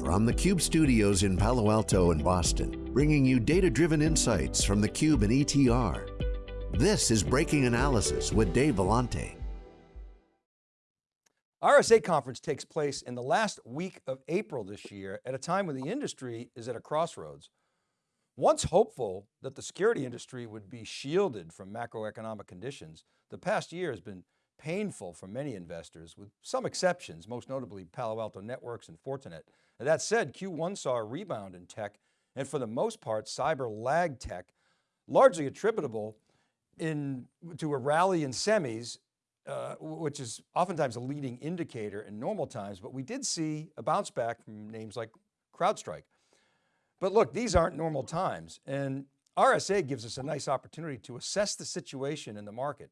From the Cube studios in Palo Alto and Boston, bringing you data-driven insights from the Cube and ETR. This is Breaking Analysis with Dave Vellante. RSA conference takes place in the last week of April this year at a time when the industry is at a crossroads. Once hopeful that the security industry would be shielded from macroeconomic conditions, the past year has been painful for many investors with some exceptions, most notably Palo Alto Networks and Fortinet. That said, Q1 saw a rebound in tech and for the most part, cyber lag tech, largely attributable in, to a rally in semis uh, which is oftentimes a leading indicator in normal times, but we did see a bounce back from names like CrowdStrike. But look, these aren't normal times and RSA gives us a nice opportunity to assess the situation in the market.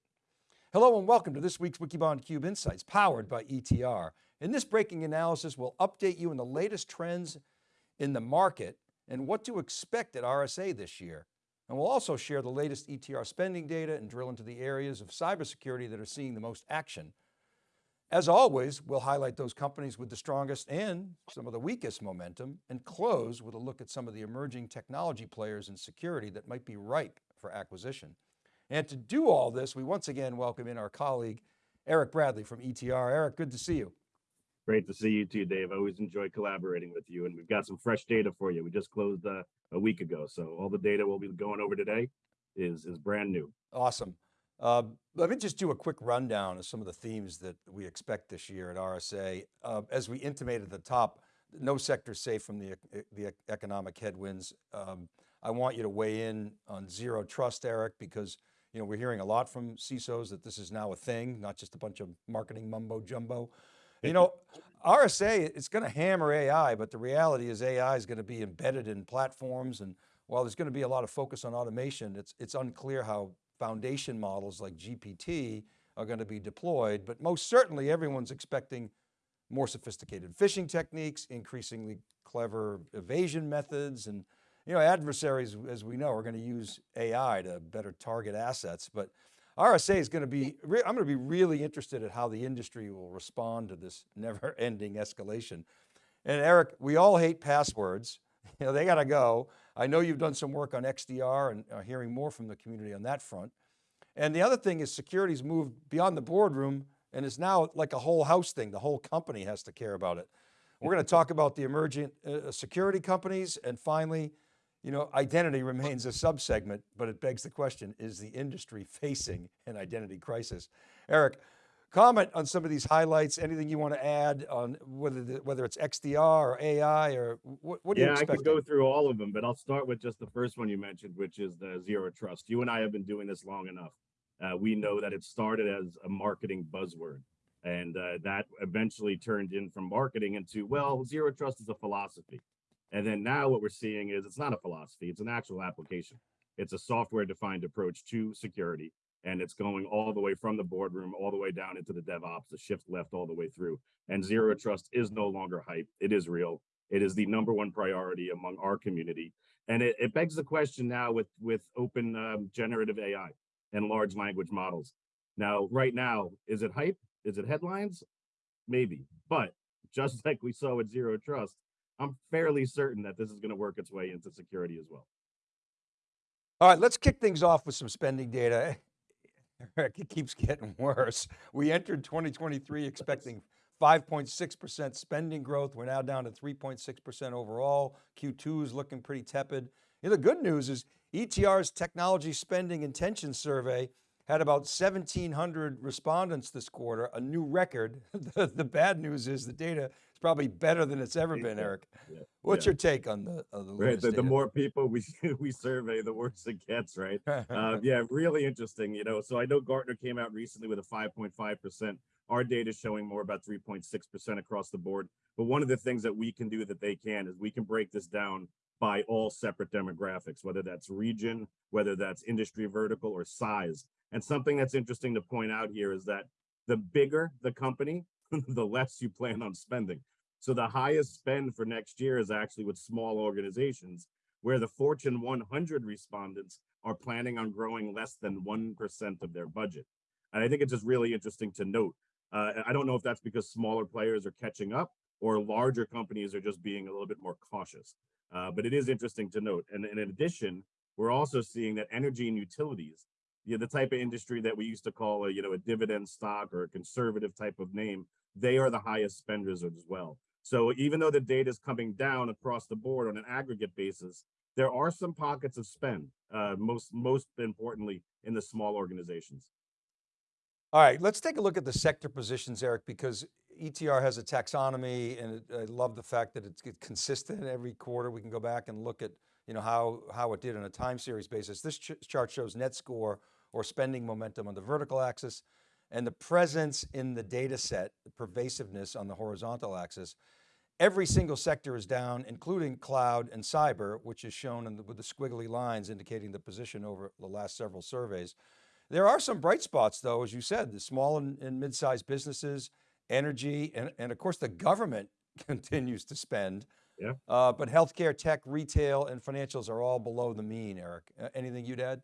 Hello and welcome to this week's Wikibon Cube Insights powered by ETR. In this breaking analysis, we'll update you on the latest trends in the market and what to expect at RSA this year. And we'll also share the latest ETR spending data and drill into the areas of cybersecurity that are seeing the most action. As always, we'll highlight those companies with the strongest and some of the weakest momentum and close with a look at some of the emerging technology players in security that might be ripe for acquisition. And to do all this, we once again welcome in our colleague, Eric Bradley from ETR. Eric, good to see you. Great to see you too, Dave. I always enjoy collaborating with you and we've got some fresh data for you. We just closed uh, a week ago. So all the data we'll be going over today is, is brand new. Awesome. Uh, let me just do a quick rundown of some of the themes that we expect this year at RSA. Uh, as we intimated at the top, no sector safe from the, the economic headwinds. Um, I want you to weigh in on zero trust, Eric, because you know, we're hearing a lot from CISOs that this is now a thing, not just a bunch of marketing mumbo jumbo. You know, RSA, it's going to hammer AI, but the reality is AI is going to be embedded in platforms. And while there's going to be a lot of focus on automation, it's, it's unclear how foundation models like GPT are going to be deployed, but most certainly everyone's expecting more sophisticated phishing techniques, increasingly clever evasion methods. And, you know, adversaries, as we know, are going to use AI to better target assets, but RSA is going to be, I'm going to be really interested at how the industry will respond to this never ending escalation. And Eric, we all hate passwords. You know, they got to go. I know you've done some work on XDR and are hearing more from the community on that front. And the other thing is security's moved beyond the boardroom and is now like a whole house thing. The whole company has to care about it. We're going to talk about the emerging uh, security companies and finally, you know, identity remains a subsegment, but it begs the question, is the industry facing an identity crisis? Eric, comment on some of these highlights, anything you want to add on whether the, whether it's XDR or AI or what, what do yeah, you expect? I could go through all of them, but I'll start with just the first one you mentioned, which is the zero trust. You and I have been doing this long enough. Uh, we know that it started as a marketing buzzword and uh, that eventually turned in from marketing into, well, zero trust is a philosophy. And then now what we're seeing is it's not a philosophy, it's an actual application. It's a software defined approach to security. And it's going all the way from the boardroom, all the way down into the DevOps, the shift left all the way through. And zero trust is no longer hype. It is real. It is the number one priority among our community. And it, it begs the question now with, with open um, generative AI and large language models. Now, right now, is it hype? Is it headlines? Maybe. But just like we saw with zero trust, I'm fairly certain that this is going to work its way into security as well. All right, let's kick things off with some spending data. it keeps getting worse. We entered 2023 expecting 5.6% spending growth. We're now down to 3.6% overall. Q2 is looking pretty tepid. And the good news is ETR's technology spending intention survey had about 1,700 respondents this quarter, a new record. the, the bad news is the data it's probably better than it's ever been, Eric. Yeah. What's yeah. your take on the, on the right? The, the, more people we we survey, the worse it gets, right? uh, yeah, really interesting. You know, so I know Gartner came out recently with a 5.5 percent. Our data is showing more about 3.6 percent across the board. But one of the things that we can do that they can is we can break this down by all separate demographics, whether that's region, whether that's industry vertical or size. And something that's interesting to point out here is that the bigger the company, the less you plan on spending. So the highest spend for next year is actually with small organizations where the Fortune 100 respondents are planning on growing less than 1% of their budget. And I think it's just really interesting to note. Uh, I don't know if that's because smaller players are catching up or larger companies are just being a little bit more cautious. Uh, but it is interesting to note. And, and in addition, we're also seeing that energy and utilities, you know, the type of industry that we used to call a, you know, a dividend stock or a conservative type of name, they are the highest spenders as well. So even though the data is coming down across the board on an aggregate basis, there are some pockets of spend, uh, most most importantly in the small organizations. All right, let's take a look at the sector positions, Eric, because ETR has a taxonomy and I love the fact that it's consistent every quarter. We can go back and look at you know, how, how it did on a time series basis. This ch chart shows net score or spending momentum on the vertical axis and the presence in the data set, the pervasiveness on the horizontal axis. Every single sector is down, including cloud and cyber, which is shown the, with the squiggly lines indicating the position over the last several surveys. There are some bright spots though, as you said, the small and, and mid-sized businesses, energy, and, and of course the government continues to spend. Yeah. Uh, but healthcare, tech, retail, and financials are all below the mean, Eric. Uh, anything you'd add?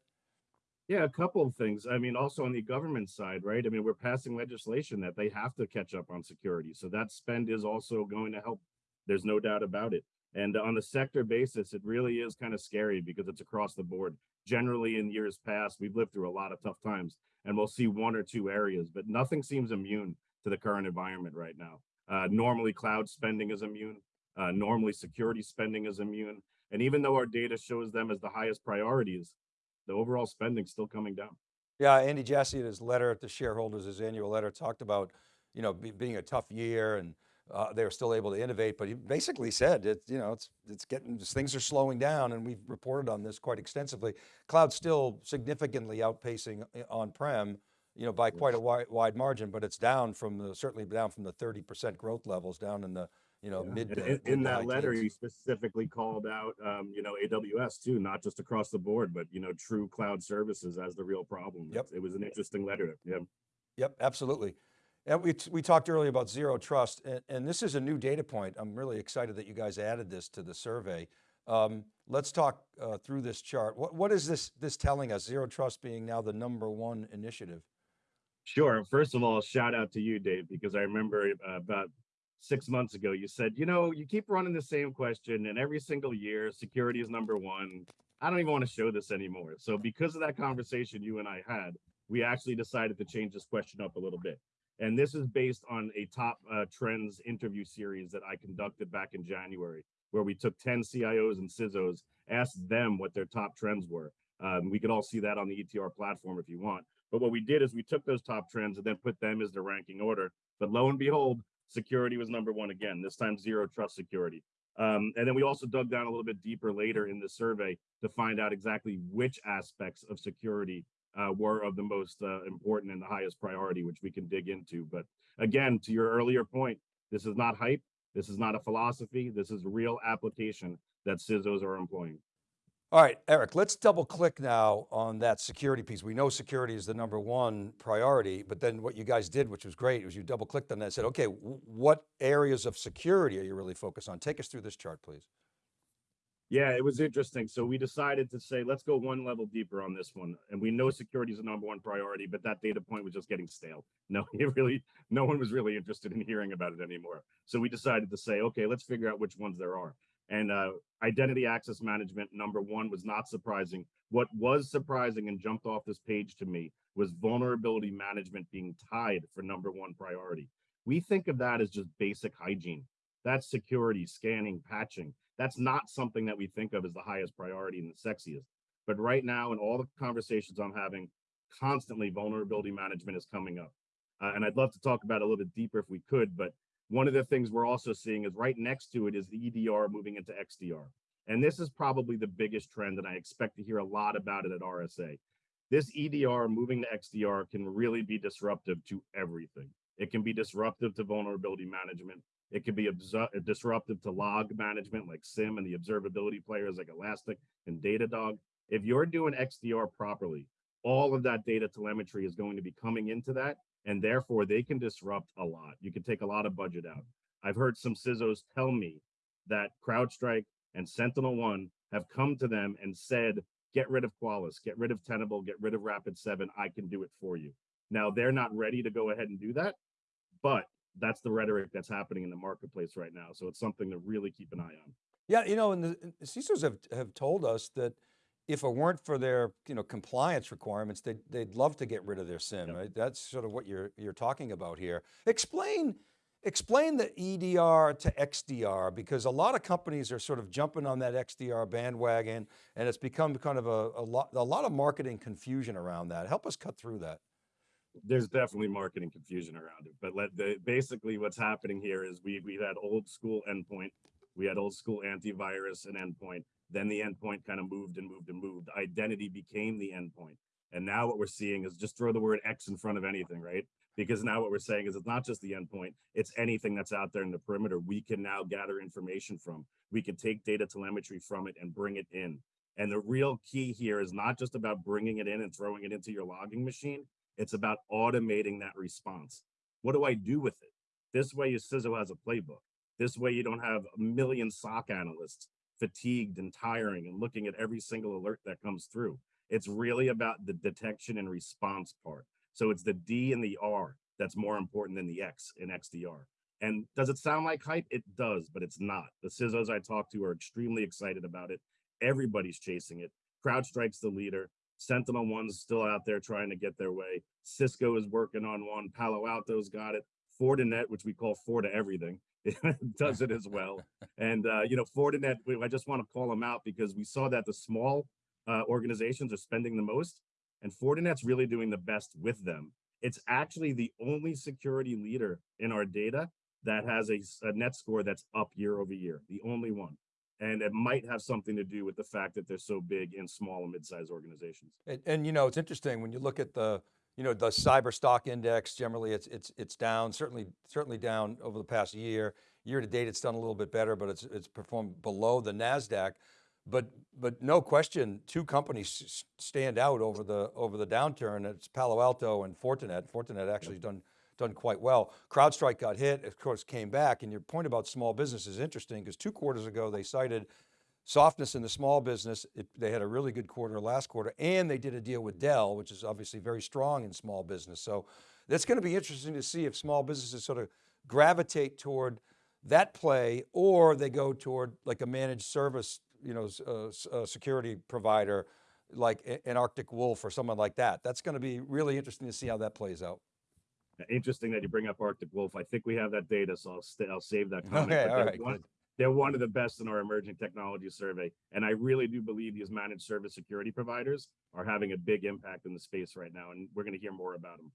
Yeah, a couple of things. I mean, also on the government side, right? I mean, we're passing legislation that they have to catch up on security. So that spend is also going to help. There's no doubt about it. And on the sector basis, it really is kind of scary because it's across the board. Generally, in years past, we've lived through a lot of tough times and we'll see one or two areas, but nothing seems immune to the current environment right now. Uh, normally, cloud spending is immune. Uh, normally, security spending is immune. And even though our data shows them as the highest priorities, the overall spending still coming down. Yeah, Andy Jassy in his letter to the shareholders, his annual letter talked about, you know, be, being a tough year and uh, they were still able to innovate, but he basically said it, you know, it's, it's getting, things are slowing down and we've reported on this quite extensively. Cloud still significantly outpacing uh, on-prem, you know, by quite a wide, wide margin, but it's down from the, certainly down from the 30% growth levels down in the, you know, Yeah. mid. In, in that letter, teens. he specifically called out, um, you know, AWS too, not just across the board, but you know, true cloud services as the real problem. Yep. It was an interesting letter. Yeah. Yep, absolutely. And we, we talked earlier about zero trust and, and this is a new data point. I'm really excited that you guys added this to the survey. Um, let's talk uh, through this chart. What, what is this, this telling us? Zero trust being now the number one initiative. Sure. First of all, shout out to you, Dave, because I remember uh, about six months ago, you said, you know, you keep running the same question and every single year, security is number one. I don't even want to show this anymore. So because of that conversation you and I had, we actually decided to change this question up a little bit. And this is based on a top uh, trends interview series that I conducted back in January, where we took 10 CIOs and CISOs, asked them what their top trends were. Um, we could all see that on the ETR platform if you want. But what we did is we took those top trends and then put them as the ranking order. But lo and behold, security was number one again, this time zero trust security. Um, and then we also dug down a little bit deeper later in the survey to find out exactly which aspects of security uh, were of the most uh, important and the highest priority, which we can dig into. But again, to your earlier point, this is not hype. This is not a philosophy. This is real application that CISOs are employing. All right, Eric, let's double click now on that security piece. We know security is the number one priority, but then what you guys did, which was great, was you double clicked on that and said, okay, what areas of security are you really focused on? Take us through this chart, please. Yeah, it was interesting. So we decided to say, let's go one level deeper on this one. And we know security is the number one priority, but that data point was just getting stale. No, it really, no one was really interested in hearing about it anymore. So we decided to say, okay, let's figure out which ones there are. And uh, identity access management, number one, was not surprising. What was surprising and jumped off this page to me was vulnerability management being tied for number one priority. We think of that as just basic hygiene. That's security, scanning, patching. That's not something that we think of as the highest priority and the sexiest. But right now, in all the conversations I'm having, constantly vulnerability management is coming up. Uh, and I'd love to talk about it a little bit deeper if we could, but one of the things we're also seeing is right next to it is the EDR moving into XDR. And this is probably the biggest trend, and I expect to hear a lot about it at RSA. This EDR moving to XDR can really be disruptive to everything. It can be disruptive to vulnerability management. It can be disruptive to log management like SIEM and the observability players like Elastic and Datadog. If you're doing XDR properly, all of that data telemetry is going to be coming into that and therefore they can disrupt a lot. You can take a lot of budget out. I've heard some CISOs tell me that CrowdStrike and Sentinel One have come to them and said, get rid of Qualys, get rid of Tenable, get rid of Rapid7, I can do it for you. Now they're not ready to go ahead and do that, but that's the rhetoric that's happening in the marketplace right now. So it's something to really keep an eye on. Yeah, you know, and the, CISOs have, have told us that if it weren't for their, you know, compliance requirements, they'd, they'd love to get rid of their SIEM, Yep. right? That's sort of what you're, you're talking about here. Explain, explain the EDR to XDR, because a lot of companies are sort of jumping on that XDR bandwagon and it's become kind of a, a lot, a lot of marketing confusion around that. Help us cut through that. there's definitely marketing confusion around it. But let the basically what's happening here is we we had old school endpoint, we had old school antivirus and endpoint. Then the endpoint kind of moved and moved and moved. Identity became the endpoint. And now what we're seeing is just throw the word X in front of anything, right? Because now what we're saying is it's not just the endpoint, it's anything that's out there in the perimeter. We can now gather information from. We can take data telemetry from it and bring it in. And the real key here is not just about bringing it in and throwing it into your logging machine. It's about automating that response. What do I do with it? This way, your CISO has a playbook. This way, you don't have a million SOC analysts fatigued and tiring and looking at every single alert that comes through. It's really about the detection and response part. So it's the D and the R that's more important than the X in XDR. And does it sound like hype? It does, but it's not. The CISOs I talk to are extremely excited about it. Everybody's chasing it. CrowdStrike's the leader. Sentinel One's still out there trying to get their way. Cisco is working on one. Palo Alto's got it. Fortinet, which we call Forti everything, does it as well. And uh, you know, Fortinet, I just want to call them out because we saw that the small uh, organizations are spending the most, and Fortinet's really doing the best with them. It's actually the only security leader in our data that has a net score that's up year over year, the only one. And it might have something to do with the fact that they're so big in small and mid-sized organizations. And, and you know, it's interesting when you look at the, you know, the cyber stock index, generally it's, it's, it's down, certainly, certainly down over the past year. Year to date, it's done a little bit better, but it's, it's performed below the NASDAQ. But, but no question, two companies stand out over the, over the downturn. It's Palo Alto and Fortinet. Fortinet actually done, done quite well. CrowdStrike got hit, of course, came back. And your point about small business is interesting because two quarters ago, they cited softness in the small business. It, they had a really good quarter last quarter and they did a deal with Dell, which is obviously very strong in small business. So that's going to be interesting to see if small businesses sort of gravitate toward that play or they go toward like a managed service, you know, uh, uh, security provider like an Arctic Wolf or someone like that. That's going to be really interesting to see how that plays out. Interesting that you bring up Arctic Wolf. I think we have that data, so I'll, I'll save that comment. Okay, all right, one-. They're one of the best in our emerging technology survey. And I really do believe these managed service security providers are having a big impact in the space right now. And we're going to hear more about them.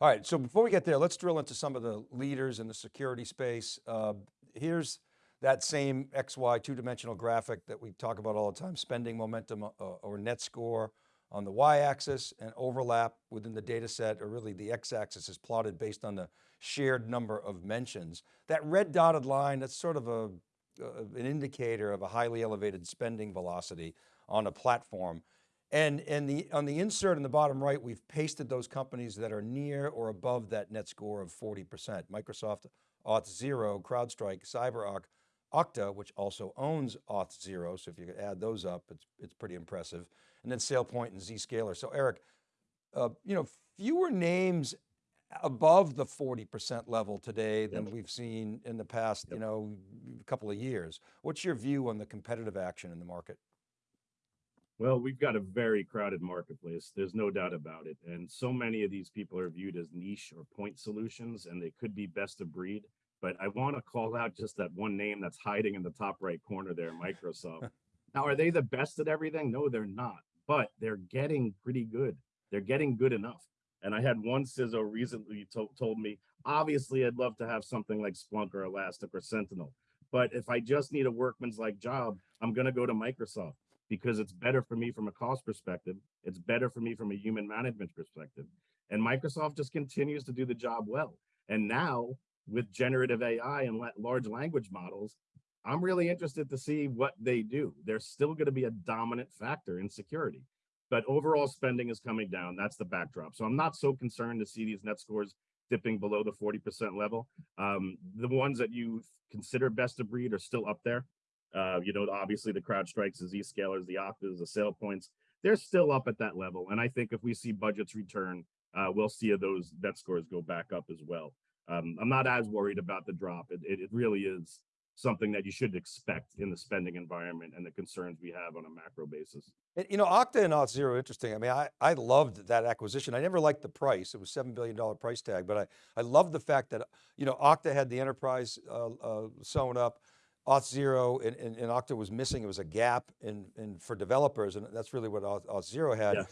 All right, so before we get there, let's drill into some of the leaders in the security space. Uh, here's that same XY two-dimensional graphic that we talk about all the time, spending momentum uh, or net score on the Y-axis and overlap within the data set, or really the X-axis is plotted based on the shared number of mentions. That red dotted line, that's sort of a, uh, an indicator of a highly elevated spending velocity on a platform. And, and the, on the insert in the bottom right, we've pasted those companies that are near or above that net score of 40%. Microsoft, Auth0, CrowdStrike, CyberArk, Okta, which also owns Auth0. So if you could add those up, it's, it's pretty impressive. And then SailPoint and Zscaler. So Eric, uh, you know, fewer names above the 40% level today than Yep. we've seen in the past, you know, couple of years. What's your view on the competitive action in the market? Well, we've got a very crowded marketplace. There's no doubt about it. And so many of these people are viewed as niche or point solutions, and they could be best of breed. But I want to call out just that one name that's hiding in the top right corner there, Microsoft. now, are they the best at everything? No, they're not. But they're getting pretty good. They're getting good enough. And I had one CISO recently to- told me, obviously, I'd love to have something like Splunk or Elastic or Sentinel. But if I just need a workman's like job, I'm going to go to Microsoft because it's better for me from a cost perspective. It's better for me from a human management perspective. And Microsoft just continues to do the job well. And now with generative AI and la- large language models, I'm really interested to see what they do. They're still going to be a dominant factor in security. But overall spending is coming down. That's the backdrop. So I'm not so concerned to see these net scores dipping below the 40% level. Um, the ones that you consider best of breed are still up there. Uh, you know, obviously the CrowdStrikes, the Zscalers, the Oktas, the SailPoints, they're still up at that level. And I think if we see budgets return, uh, we'll see those net scores go back up as well. Um, I'm not as worried about the drop. It, it, it really is something that you should expect in the spending environment and the concerns we have on a macro basis. And, you know, Okta and Auth0, interesting. I mean, I, I loved that acquisition. I never liked the price. It was $7 billion price tag, but I, I love the fact that, you know, Okta had the enterprise uh, uh, sewn up. Auth0 and, and, and, Okta was missing. It was a gap in, in for developers. And that's really what Auth, Auth0 had. Yeah.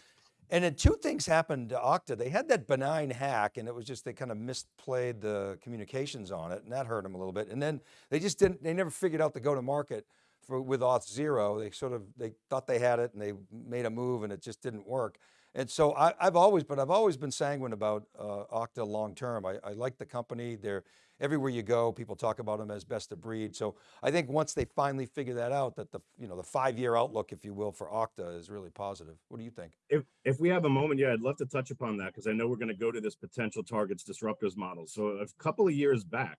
And then two things happened to Okta. They had that benign hack and it was just, they kind of misplayed the communications on it and that hurt them a little bit. And then they just didn't, they never figured out the go to market for, with Auth0. They sort of, they thought they had it and they made a move and it just didn't work. And so I, have always, but I've always been sanguine about uh, Okta long-term. I, I like the company. They're, everywhere you go, people talk about them as best of breed. So I think once they finally figure that out, that the, you know, the five-year outlook, if you will, for Okta is really positive. What do you think? If, if we have a moment, yeah, I'd love to touch upon that because I know we're going to go to this potential targets disruptors model. So a couple of years back,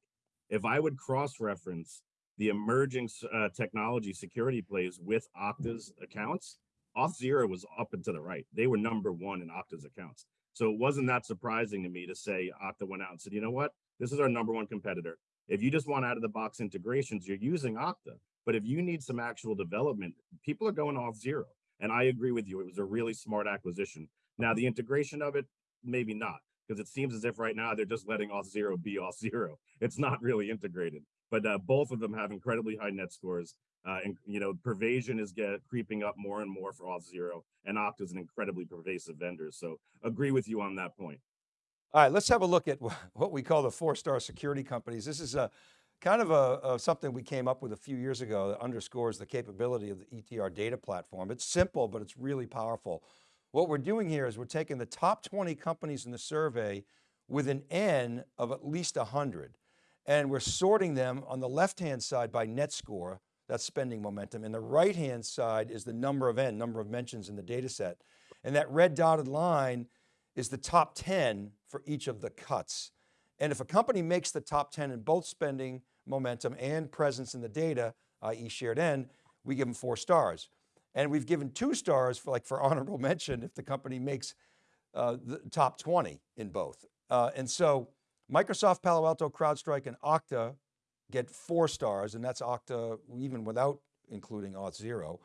if I would cross-reference the emerging uh, technology security plays with Okta's accounts, Auth0 was up and to the right. They were number one in Okta's accounts. So it wasn't that surprising to me to say Okta went out and said, you know what? This is our number one competitor. If you just want out of the box integrations, you're using Okta. But if you need some actual development, people are going Auth0. And I agree with you. It was a really smart acquisition. Now, the integration of it, maybe not, because it seems as if right now they're just letting Auth0 be Auth0. It's not really integrated. But uh, both of them have incredibly high net scores. Uh, and you know, pervasion is get, creeping up more and more for Auth0, and Okta is an incredibly pervasive vendor. So agree with you on that point. All right, let's have a look at what we call the four-star security companies. This is a kind of a, a, something we came up with a few years ago that underscores the capability of the ETR data platform. It's simple, but it's really powerful. What we're doing here is we're taking the top 20 companies in the survey with an N of at least 100. And we're sorting them on the left-hand side by net score, that's spending momentum. And the right-hand side is the number of N, number of mentions in the data set. And that red dotted line is the top 10 for each of the cuts. And if a company makes the top 10 in both spending momentum and presence in the data, i.e. shared N, we give them four stars. And we've given two stars for like for honorable mention if the company makes uh, the top 20 in both. Uh, and so Microsoft, Palo Alto, CrowdStrike, and Okta get four stars, and that's Okta even without including Auth0.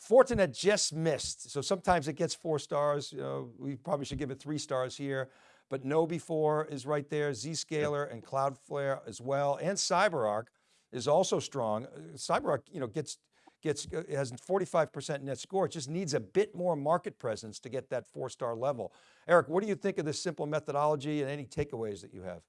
Fortinet just missed. So sometimes it gets four stars. You know, we probably should give it three stars here, but KnowBe4 is right there, Zscaler and Cloudflare as well. And CyberArk is also strong. Uh, CyberArk, you know, gets, gets, uh, has 45% net score. It just needs a bit more market presence to get that four star level. Eric, what do you think of this simple methodology and any takeaways that you have?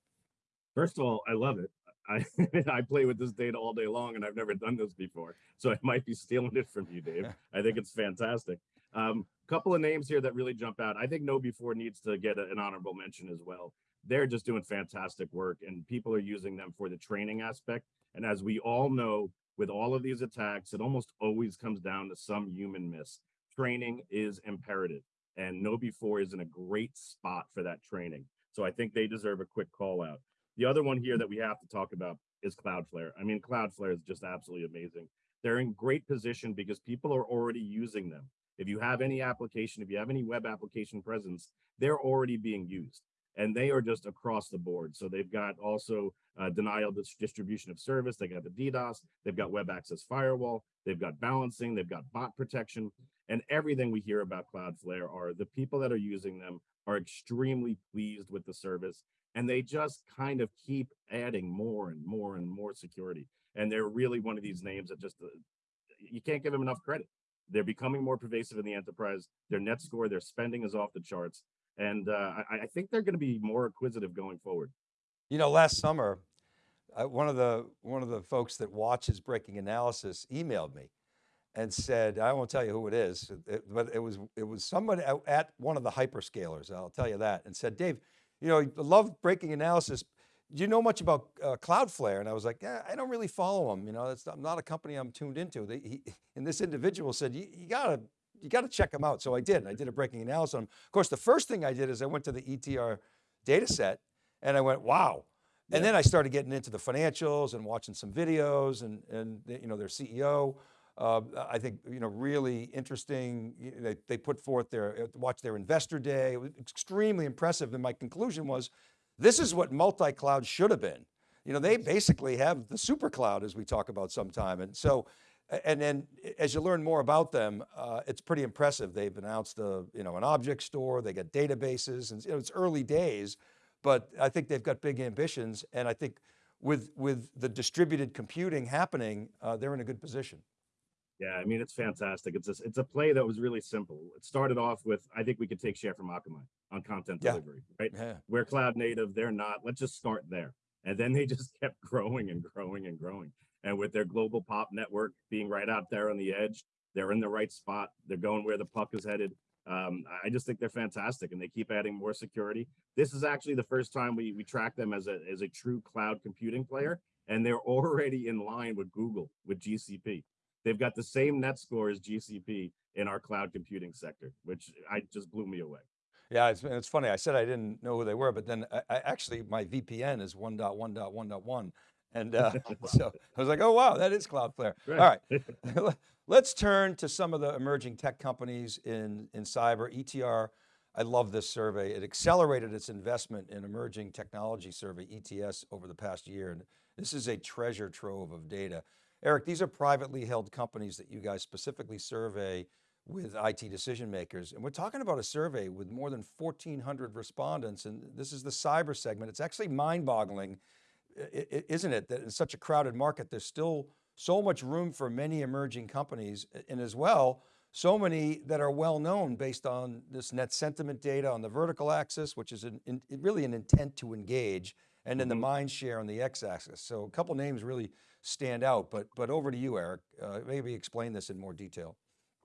First of all, I love it. I, I play with this data all day long and I've never done this before. So I might be stealing it from you, Dave. I think it's fantastic. A um, couple of names here that really jump out. I think KnowBe4 needs to get an honorable mention as well. They're just doing fantastic work and people are using them for the training aspect. And as we all know, with all of these attacks, it almost always comes down to some human miss. Training is imperative and KnowBe4 is in a great spot for that training. So I think they deserve a quick call out. The other one here that we have to talk about is Cloudflare. I mean, Cloudflare is just absolutely amazing. They're in great position because people are already using them. If you have any application, if you have any web application presence, they're already being used and they are just across the board. So they've got also uh, denial distribution of service. They got the DDoS, they've got web access firewall, they've got balancing, they've got bot protection, and everything we hear about Cloudflare are the people that are using them are extremely pleased with the service and they just kind of keep adding more and more and more security. And they're really one of these names that just, uh, you can't give them enough credit. They're becoming more pervasive in the enterprise. Their net score, their spending is off the charts. And uh, I, I, think they're going to be more acquisitive going forward. You know, last summer, uh, one of the one of the folks that watches Breaking Analysis emailed me and said, I won't tell you who it is, it, but it was it was somebody at one of the hyperscalers, I'll tell you that, and said, Dave, you know, love breaking analysis. Do you know much about uh, Cloudflare? And I was like, yeah, I don't really follow them. You know, it's not, not a company I'm tuned into. They, he, and this individual said, you, you gotta, you gotta check them out. So I did, I did a breaking analysis on them. Of course, the first thing I did is I went to the ETR data set and I went, wow. And then I started getting into the financials and watching some videos and, and you know, their CEO. Uh, I think, you know, really interesting. They, they put forth their, uh, watch their investor day. It was extremely impressive. And my conclusion was This is what multi-cloud should have been. You know, they basically have the super cloud as we talk about sometime. And so, and then as you learn more about them, uh, it's pretty impressive. They've announced a, you know, an object store, they got databases and you know, it's early days, but I think they've got big ambitions. And I think with, with the distributed computing happening, uh, they're in a good position. Yeah, I mean, it's fantastic. It's a, it's a play that was really simple. It started off with, I think we could take share from Akamai on content Yeah. delivery, right? Yeah. We're cloud native, they're not. Let's just start there. And then they just kept growing and growing and growing. And with their global pop network being right out there on the edge, they're in the right spot. They're going where the puck is headed. Um, I just think they're fantastic and they keep adding more security. This is actually the first time we, we track them as a, as a true cloud computing player. And they're already in line with Google, with GCP. They've got the same net score as GCP in our cloud computing sector, which I just blew me away. Yeah, it's, it's funny. I said I didn't know who they were, but then I, I actually, my VPN is 1.1.1.1. And uh, so I was like, oh, wow, that is Cloudflare. All right, let's turn to some of the emerging tech companies in, in cyber. ETR, I love this survey. It accelerated its investment in emerging technology survey, ETS, over the past year. And this is a treasure trove of data. Eric, these are privately held companies that you guys specifically survey with IT decision makers. And we're talking about a survey with more than 1,400 respondents. And this is the cyber segment. It's actually mind boggling, isn't it? That in such a crowded market, there's still so much room for many emerging companies. And as well, so many that are well known based on this net sentiment data on the vertical axis, which is an, in, really an intent to engage and then the mm-hmm. mind share on the X axis. So a couple names really stand out, but, but over to you, Eric, uh, maybe explain this in more detail.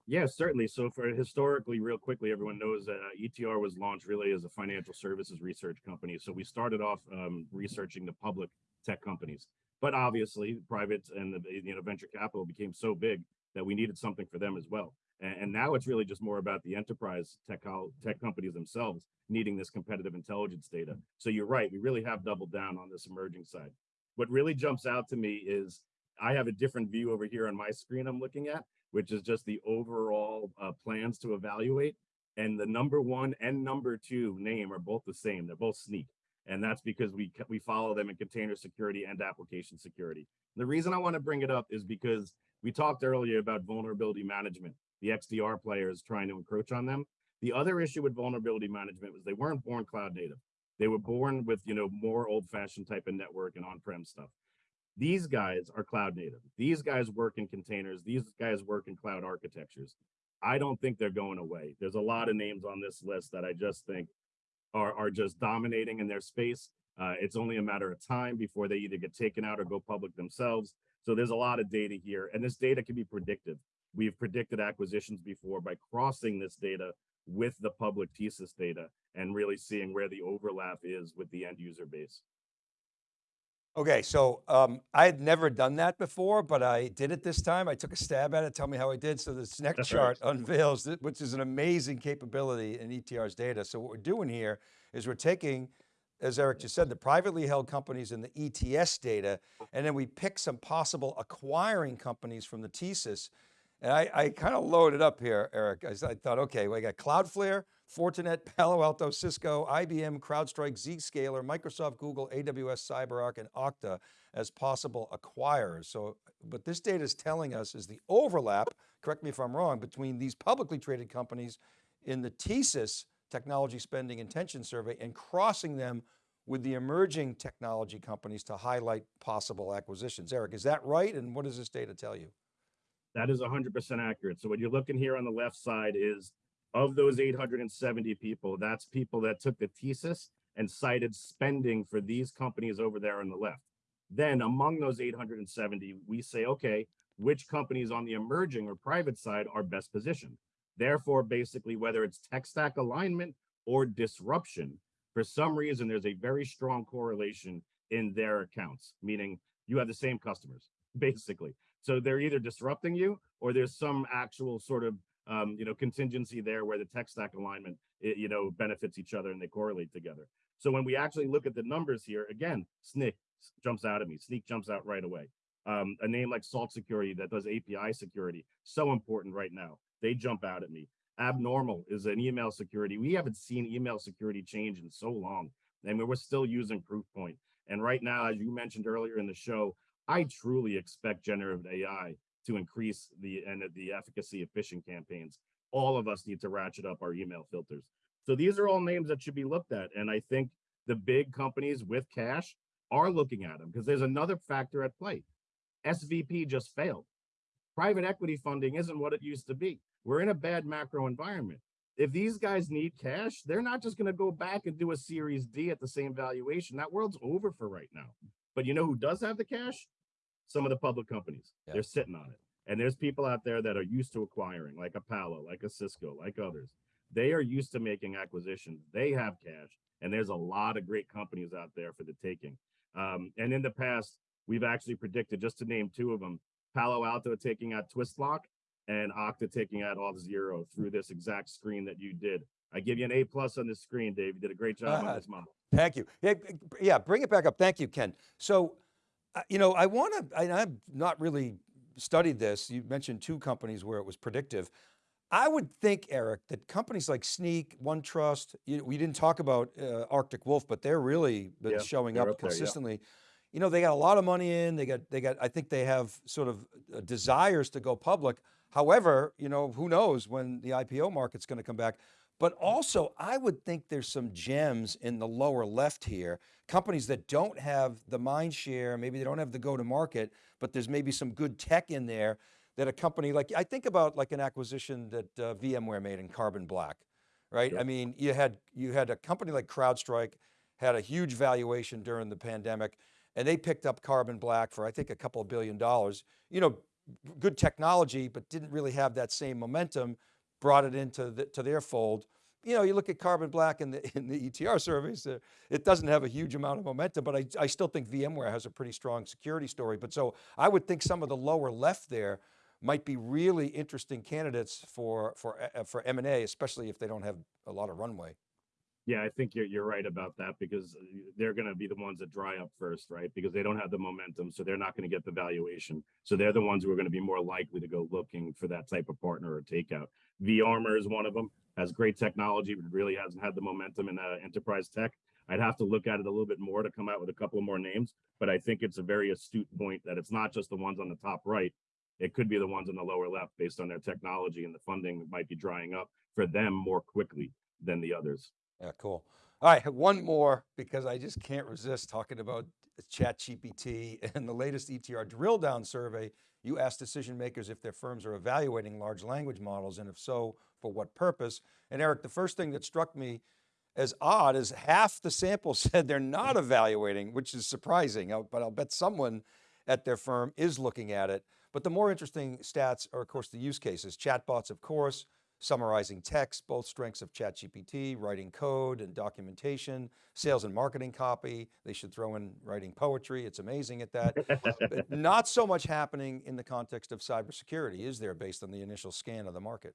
Yeah, certainly. So for historically, real quickly, everyone knows that uh, ETR was launched really as a financial services research company. So we started off um, researching the public tech companies, but obviously private and the you know venture capital became so big that we needed something for them as well. And, and now it's really just more about the enterprise tech tech companies themselves needing this competitive intelligence data. So you're right, we really have doubled down on this emerging side. What really jumps out to me is I have a different view over here on my screen I'm looking at, which is just the overall uh, plans to evaluate. And the number one and number two name are both the same. They're both Snyk. And that's because we we follow them in container security and application security. The reason I want to bring it up is because we talked earlier about vulnerability management, the XDR players trying to encroach on them. The other issue with vulnerability management was they weren't born cloud native. They were born with, you know, more old fashioned type of network and on-prem stuff. These guys are cloud native. These guys work in containers. These guys work in cloud architectures. I don't think they're going away. There's a lot of names on this list that I just think are, are just dominating in their space. Uh, it's only a matter of time before they either get taken out or go public themselves. So there's a lot of data here, and this data can be predictive. We've predicted acquisitions before by crossing this data with the public TSIS data and really seeing where the overlap is with the end user base. Okay, so um, I had never done that before, but I did it this time. I took a stab at it, tell me how I did. So this next chart unveils, which is an amazing capability in ETR's data. So what we're doing here is we're taking, as Eric just said, the privately held companies in the ETS data, and then we pick some possible acquiring companies from the TSIS. And I, I kind of loaded up here, Eric. I, I thought, okay, we got Cloudflare, Fortinet, Palo Alto, Cisco, IBM, CrowdStrike, Zscaler, Microsoft, Google, AWS, CyberArk, and Okta as possible acquirers. So, but this data is telling us is the overlap, correct me if I'm wrong, between these publicly traded companies in the TSIS technology spending intention survey and crossing them with the emerging technology companies to highlight possible acquisitions. Eric, is that right? And what does this data tell you? That is 100% accurate. So what you're looking here on the left side is of those 870 people, that's people that took the TSIS and cited spending for these companies over there on the left. Then among those 870, we say, okay, which companies on the emerging or private side are best positioned? Therefore, basically, whether it's tech stack alignment or disruption, for some reason, there's a very strong correlation in their accounts, meaning you have the same customers, basically. So they're either disrupting you or there's some actual sort of um, you know, contingency there where the tech stack alignment, it, you know, benefits each other and they correlate together. So when we actually look at the numbers here, again, Snyk jumps out at me. Snyk jumps out right away. Um, a name like Salt Security that does API security, so important right now. They jump out at me. Abnormal is an email security. We haven't seen email security change in so long. and we're still using Proofpoint. And right now, as you mentioned earlier in the show, I truly expect generative AI to increase the and the efficacy of phishing campaigns. All of us need to ratchet up our email filters. So these are all names that should be looked at. And I think the big companies with cash are looking at them because there's another factor at play. SVB just failed. Private equity funding isn't what it used to be. We're in a bad macro environment. If these guys need cash, they're not just going to go back and do a Series D at the same valuation. That world's over for right now. But you know who does have the cash? Some of the public companies. Yeah. They're sitting on it. And there's people out there that are used to acquiring, like a Palo, like a Cisco, like others. They are used to making acquisitions. They have cash, and there's a lot of great companies out there for the taking. Um, and in the past, we've actually predicted, just to name two of them, Palo Alto taking out Twistlock and Okta taking out Auth0 through this exact screen that you did. I give you an A plus on this screen, Dave. You did a great job uh, on this model. Thank you. Yeah, yeah, bring it back up. Thank you, Ken. So, you know, I want to, I've not really studied this. You mentioned two companies where it was predictive. I would think, Eric, that companies like Snyk, OneTrust, you, we didn't talk about uh, Arctic Wolf, but they're really been yeah, showing up, up there, consistently. Yeah. You know, they got a lot of money in, they got, they got, I think they have sort of uh, desires to go public. However, you know, who knows when the IPO market's going to come back. But also, I would think there's some gems in the lower left here, companies that don't have the mind share, maybe they don't have the go to market, but there's maybe some good tech in there that a company like, I think about like an acquisition that uh, VMware made in Carbon Black, right? Sure. I mean, you had, you had a company like CrowdStrike, had a huge valuation during the pandemic, and they picked up Carbon Black for I think a couple of billion dollars. You know, good technology, but didn't really have that same momentum, brought it into the, to their fold. You know, you look at Carbon Black in the, in the ETR surveys, it doesn't have a huge amount of momentum, but I, I still think VMware has a pretty strong security story. But so I would think some of the lower left there might be really interesting candidates for, for, uh, for M&A, especially if they don't have a lot of runway. Yeah, I think you're you're right about that because uh, they're going to be the ones that dry up first, right? Because they don't have the momentum, so they're not going to get the valuation. So they're the ones who are going to be more likely to go looking for that type of partner or takeout. vArmour is one of them. Has great technology, but really hasn't had the momentum in uh, enterprise tech. I'd have to look at it a little bit more to come out with a couple more names, but I think it's a very astute point that it's not just the ones on the top right it could be the ones on the lower left based on their technology and the funding might be drying up for them more quickly than the others. Yeah, cool. All right, one more because I just can't resist talking about ChatGPT and the latest ETR drill down survey. You asked decision makers if their firms are evaluating large language models and if so, for what purpose? And Eric, the first thing that struck me as odd is half the sample said they're not evaluating, which is surprising, uh, but I'll bet someone at their firm is looking at it. But the more interesting stats are of course the use cases, chatbots of course, summarizing text, both strengths of ChatGPT, writing code and documentation, sales and marketing copy. They should throw in writing poetry. It's amazing at that. not so much happening in the context of cybersecurity, is there based on the initial scan of the market?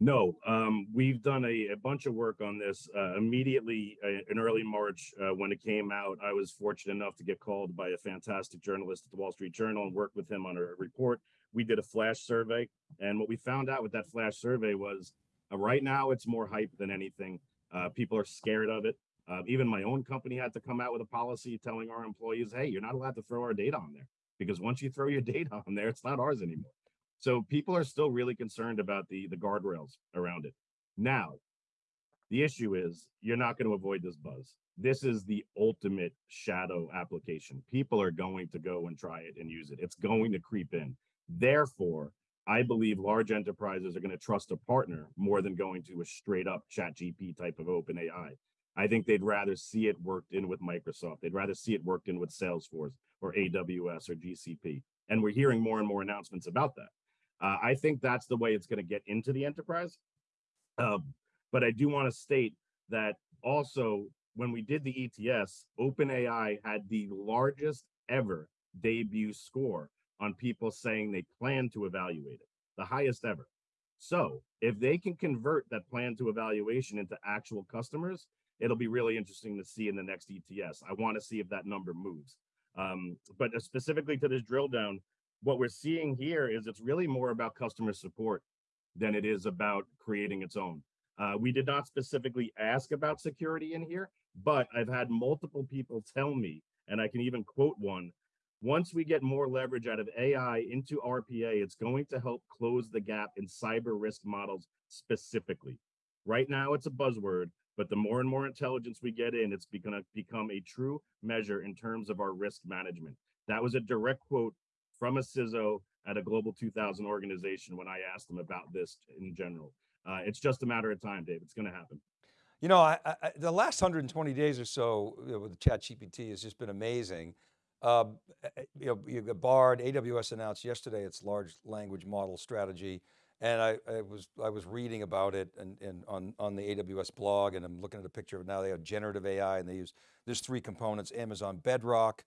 No, um, we've done a, a, bunch of work on this uh, immediately uh, in early March uh, when it came out. I was fortunate enough to get called by a fantastic journalist at the Wall Street Journal and work with him on a report. We did a flash survey, and what we found out with that flash survey was uh, right now it's more hype than anything. Uh, people are scared of it. Uh, even my own company had to come out with a policy telling our employees, "Hey, you're not allowed to throw our data on there because once you throw your data on there, it's not ours anymore." So people are still really concerned about the the guardrails around it. Now, the issue is you're not going to avoid this buzz. This is the ultimate shadow application. People are going to go and try it and use it. It's going to creep in. Therefore, I believe large enterprises are going to trust a partner more than going to a straight up chat GP type of open AI. I think they'd rather see it worked in with Microsoft. They'd rather see it worked in with Salesforce or AWS or GCP. And we're hearing more and more announcements about that. Uh, I think that's the way it's going to get into the enterprise. Um, but I do want to state that also when we did the ETS, OpenAI had the largest ever debut score on people saying they plan to evaluate it, the highest ever. So if they can convert that plan to evaluation into actual customers, it'll be really interesting to see in the next ETS. I want to see if that number moves. Um, but specifically to this drill down, what we're seeing here is it's really more about customer support than it is about creating its own. Uh, we did not specifically ask about security in here, but I've had multiple people tell me, and I can even quote one, once we get more leverage out of AI into RPA, it's going to help close the gap in cyber risk models specifically. Right now, it's a buzzword, but the more and more intelligence we get in, it's going to become a true measure in terms of our risk management. That was a direct quote from a CISO at a Global 2000 organization when I asked them about this in general. Uh, it's just a matter of time, Dave. It's going to happen. You know, I, I, the last 120 days or so you know, with ChatGPT has just been amazing. Uh, you know, you got Bard, AWS announced yesterday its large language model strategy. And I, I, was I was reading about it and, and on, on the AWS blog and I'm looking at a picture of it now they have generative AI and they use, there's three components, Amazon Bedrock,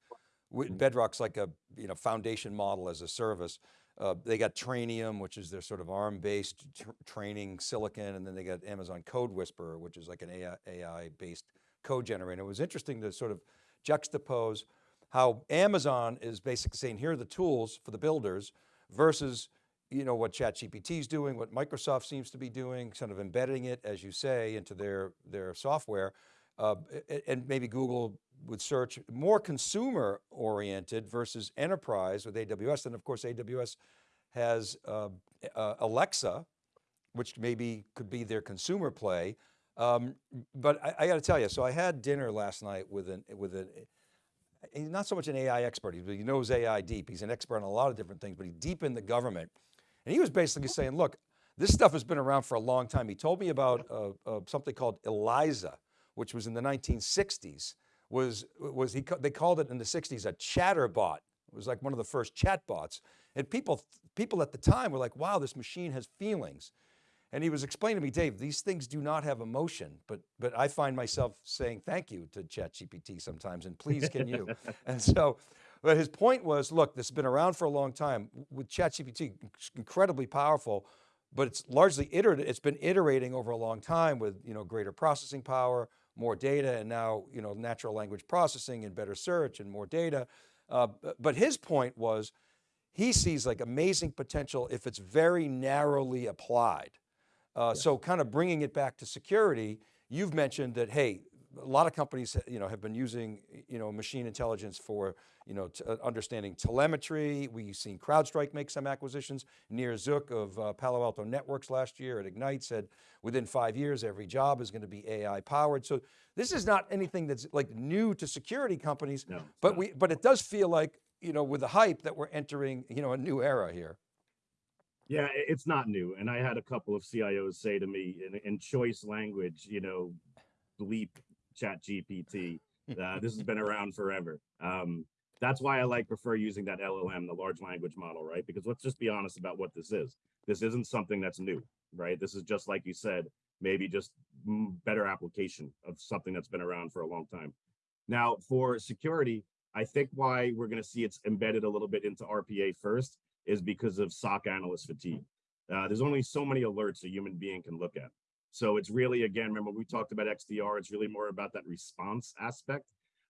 mm-hmm. Bedrock's like a you know foundation model as a service. Uh, they got Trainium, which is their sort of ARM-based tr training silicon, and then they got Amazon Code Whisperer, which is like an AI-based code generator. It was interesting to sort of juxtapose how Amazon is basically saying, here are the tools for the builders versus you know, what ChatGPT is doing, what Microsoft seems to be doing, sort of embedding it, as you say, into their, their software. Uh, and maybe Google would search more consumer oriented versus enterprise with AWS. And of course, AWS has uh, uh, Alexa, which maybe could be their consumer play. Um, but I, I got to tell you, so I had dinner last night with an, with an, he's not so much an AI expert, he knows AI deep. He's an expert on a lot of different things, but he's deep in the government. And he was basically saying, look, this stuff has been around for a long time. He told me about uh, uh, something called ELIZA, which was in the 1960s. Was, was he, they called it in the 60s a chatterbot. It was like one of the first chatbots. And people, people at the time were like, wow, this machine has feelings. And he was explaining to me, Dave, these things do not have emotion, but, but I find myself saying thank you to ChatGPT sometimes, and please can you? and so but his point was, look, this has been around for a long time with ChatGPT, incredibly powerful, but it's largely iterative. It's been iterating over a long time with you know, greater processing power, more data, and now you know, natural language processing and better search and more data. Uh, but his point was, he sees like amazing potential if it's very narrowly applied. Uh, yes. So kind of bringing it back to security, you've mentioned that, hey, a lot of companies you know, have been using you know, machine intelligence for you know, uh, understanding telemetry. We've seen CrowdStrike make some acquisitions. Nir Zuk of uh, Palo Alto Networks last year at Ignite said within five years, every job is going to be AI powered. So this is not anything that's like new to security companies, no, but not. we, but it does feel like, you know, with the hype that we're entering, you know, a new era here. Yeah, it's not new. And I had a couple of CIOs say to me in, in choice language, you know, bleep chat GPT. Uh, this has been around forever. Um, that's why I like prefer using that LLM, the large language model, right? Because let's just be honest about what this is. This isn't something that's new, right? This is just like you said, maybe just better application of something that's been around for a long time. Now for security, I think why we're going to see it's embedded a little bit into RPA first is because of SOC analyst fatigue. Uh, there's only so many alerts a human being can look at. So it's really, again, remember we talked about XDR, it's really more about that response aspect.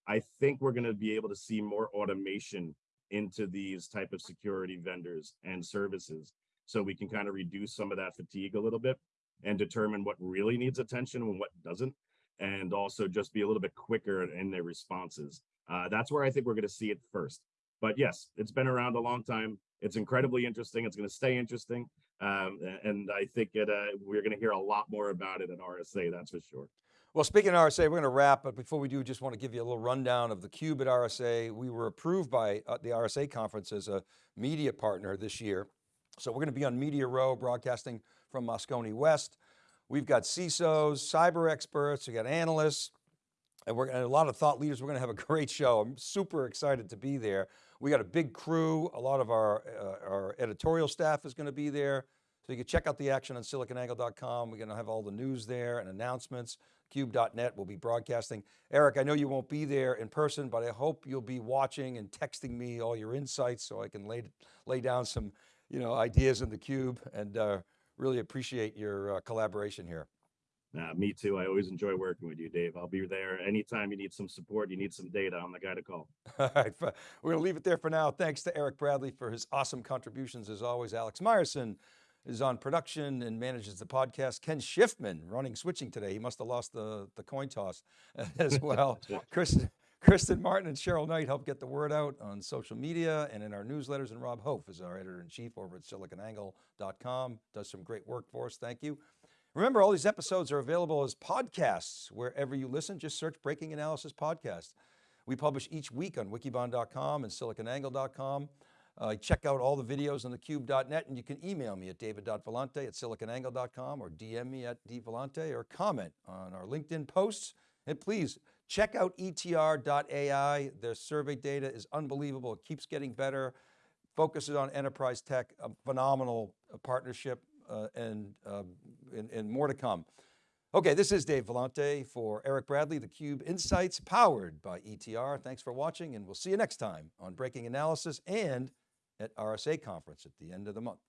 I think we're going to be able to see more automation into these type of security vendors and services so we can kind of reduce some of that fatigue a little bit and determine what really needs attention and what doesn't and also just be a little bit quicker in their responses uh, that's where i think we're going to see it first but yes it's been around a long time it's incredibly interesting it's going to stay interesting um, and I think it, uh, we're going to hear a lot more about it at RSA, that's for sure. Well, speaking of RSA, we're going to wrap, but before we do, just want to give you a little rundown of the Cube at RSA. We were approved by uh, the RSA conference as a media partner this year. So we're going to be on Media Row broadcasting from Moscone West. We've got CISOs, cyber experts, we got analysts, and we're and a lot of thought leaders. We're going to have a great show. I'm super excited to be there. We got a big crew. A lot of our, uh, our editorial staff is going to be there. So you can check out the action on siliconangle.com. We're going to have all the news there and announcements. Cube.net will be broadcasting. Eric, I know you won't be there in person, but I hope you'll be watching and texting me all your insights so I can lay, lay down some you know, ideas in the Cube and uh, really appreciate your uh, collaboration here. Uh, me too. I always enjoy working with you, Dave. I'll be there anytime you need some support, you need some data, I'm the guy to call. All right, we're going to leave it there for now. Thanks to Eric Bradley for his awesome contributions as always. Alex Myerson, is on production and manages the podcast. Ken Schiffman running switching today. He must have lost the, the coin toss as well. Kristen, Kristen Martin and Cheryl Knight help get the word out on social media and in our newsletters. And Rob Hof is our editor in chief over at siliconangle.com. Does some great work for us. Thank you. Remember, all these episodes are available as podcasts wherever you listen. Just search Breaking Analysis Podcast. We publish each week on wikibon.com and siliconangle.com. Uh, check out all the videos on thecube.net and you can email me at david.vellante at siliconangle.com or DM me at dvellante or comment on our LinkedIn posts. And please check out etr.ai. Their survey data is unbelievable. It keeps getting better. Focuses on enterprise tech, a phenomenal uh, partnership and, um, and, and more to come. Okay, this is Dave Vellante for Eric Bradley, theCUBE Insights powered by ETR. Thanks for watching and we'll see you next time on Breaking Analysis and at RSA conference at the end of the month.